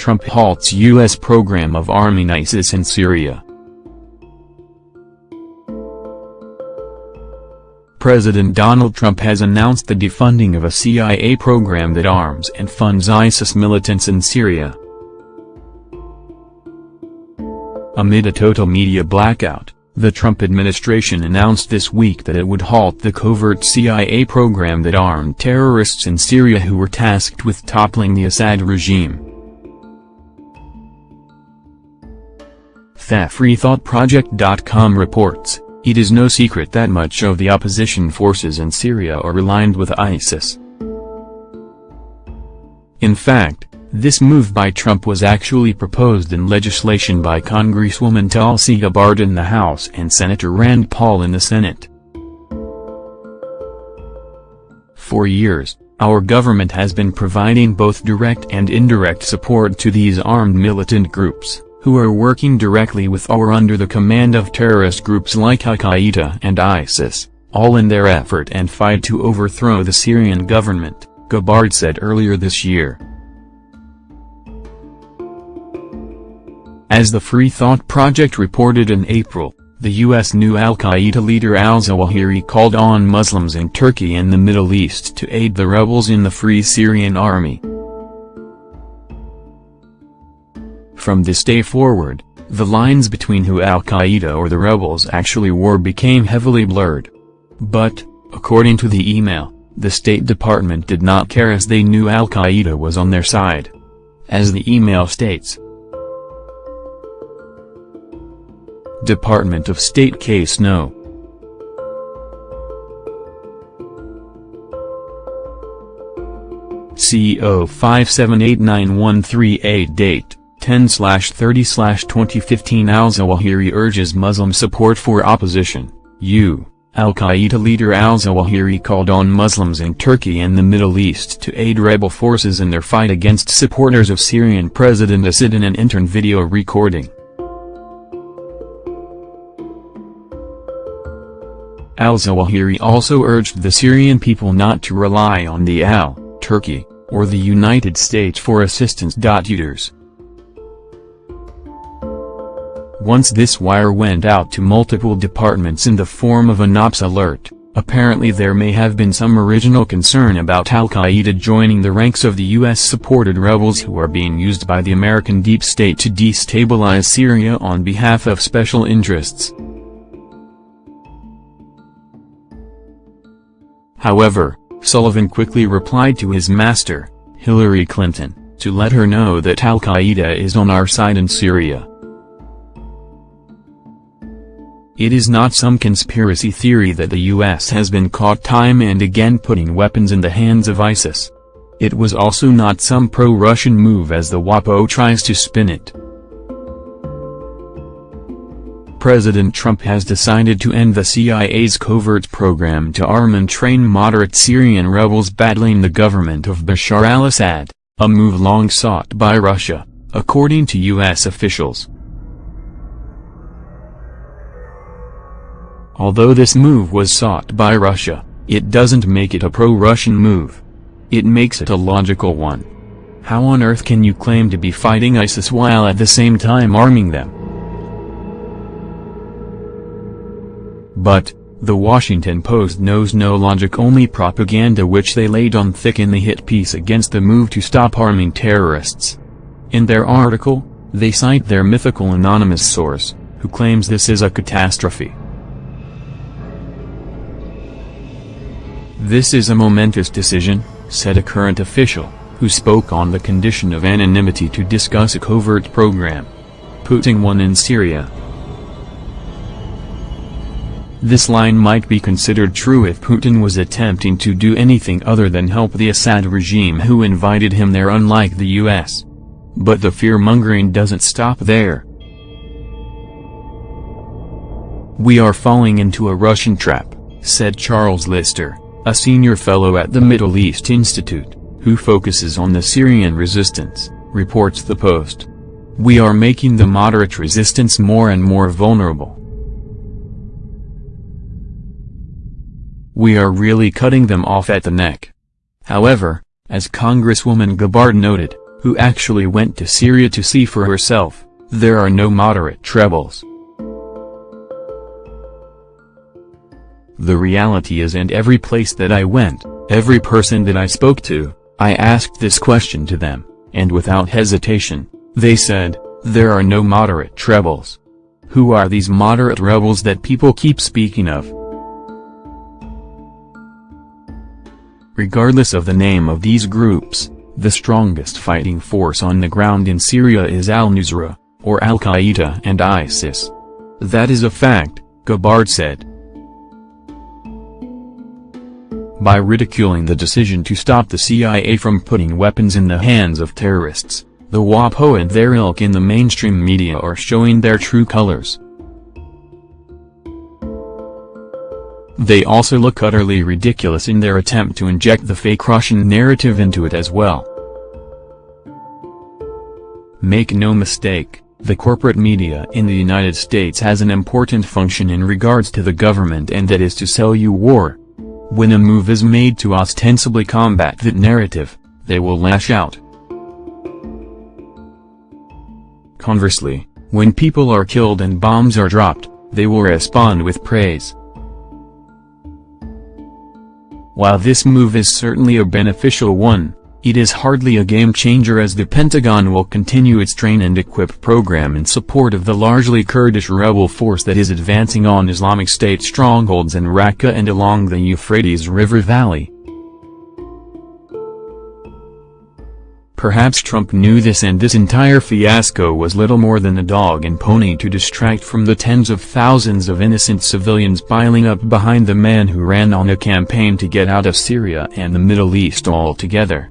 Trump halts U.S. program of arming ISIS in Syria. President Donald Trump has announced the defunding of a CIA program that arms and funds ISIS militants in Syria. Amid a total media blackout, the Trump administration announced this week that it would halt the covert CIA program that armed terrorists in Syria who were tasked with toppling the Assad regime. TheFreeThoughtProject.com reports, it is no secret that much of the opposition forces in Syria are aligned with ISIS. In fact, this move by Trump was actually proposed in legislation by Congresswoman Tulsi Gabbard in the House and Senator Rand Paul in the Senate. For years, our government has been providing both direct and indirect support to these armed militant groups who are working directly with or under the command of terrorist groups like Al-Qaeda and ISIS, all in their effort and fight to overthrow the Syrian government, Gabbard said earlier this year. As the Free Thought Project reported in April, the U.S. new al-Qaeda leader al-Zawahiri called on Muslims in Turkey and the Middle East to aid the rebels in the Free Syrian Army. From this day forward, the lines between who al-Qaeda or the rebels actually were became heavily blurred. But, according to the email, the State Department did not care as they knew al-Qaeda was on their side. As the email states, Department of State Case No. CO 5789138 Date 10-30-2015 Al-Zawahiri urges Muslim support for opposition, U. Al-Qaeda leader al-Zawahiri called on Muslims in Turkey and the Middle East to aid rebel forces in their fight against supporters of Syrian President Assad in an intern video recording. Al-Zawahiri also urged the Syrian people not to rely on the Al, Turkey, or the United States for assistance. Uters. Once this wire went out to multiple departments in the form of an ops alert, apparently there may have been some original concern about al-Qaeda joining the ranks of the U.S.-supported rebels who are being used by the American deep state to destabilize Syria on behalf of special interests. However, Sullivan quickly replied to his master, Hillary Clinton, to let her know that al-Qaeda is on our side in Syria. It is not some conspiracy theory that the US has been caught time and again putting weapons in the hands of ISIS. It was also not some pro-Russian move as the WAPO tries to spin it. President Trump has decided to end the CIA's covert program to arm and train moderate Syrian rebels battling the government of Bashar al-Assad, a move long sought by Russia, according to U.S. officials. Although this move was sought by Russia, it doesn't make it a pro-Russian move. It makes it a logical one. How on earth can you claim to be fighting ISIS while at the same time arming them? But, the Washington Post knows no logic only propaganda which they laid on thick in the hit piece against the move to stop arming terrorists. In their article, they cite their mythical anonymous source, who claims this is a catastrophe. This is a momentous decision, said a current official, who spoke on the condition of anonymity to discuss a covert program. Putin won in Syria. This line might be considered true if Putin was attempting to do anything other than help the Assad regime who invited him there unlike the US. But the fear-mongering doesn't stop there. We are falling into a Russian trap, said Charles Lister a senior fellow at the Middle East Institute, who focuses on the Syrian resistance, reports the Post. We are making the moderate resistance more and more vulnerable. We are really cutting them off at the neck. However, as Congresswoman Gabbard noted, who actually went to Syria to see for herself, there are no moderate rebels. The reality is and every place that I went, every person that I spoke to, I asked this question to them, and without hesitation, they said, there are no moderate rebels. Who are these moderate rebels that people keep speaking of? Regardless of the name of these groups, the strongest fighting force on the ground in Syria is al-Nusra, or Al-Qaeda and ISIS. That is a fact, Gabbard said. By ridiculing the decision to stop the CIA from putting weapons in the hands of terrorists, the WAPO and their ilk in the mainstream media are showing their true colors. They also look utterly ridiculous in their attempt to inject the fake Russian narrative into it as well. Make no mistake, the corporate media in the United States has an important function in regards to the government and that is to sell you war. When a move is made to ostensibly combat that narrative, they will lash out. Conversely, when people are killed and bombs are dropped, they will respond with praise. While this move is certainly a beneficial one, it is hardly a game-changer as the Pentagon will continue its train and equip program in support of the largely Kurdish rebel force that is advancing on Islamic State strongholds in Raqqa and along the Euphrates River Valley. Perhaps Trump knew this and this entire fiasco was little more than a dog and pony to distract from the tens of thousands of innocent civilians piling up behind the man who ran on a campaign to get out of Syria and the Middle East altogether.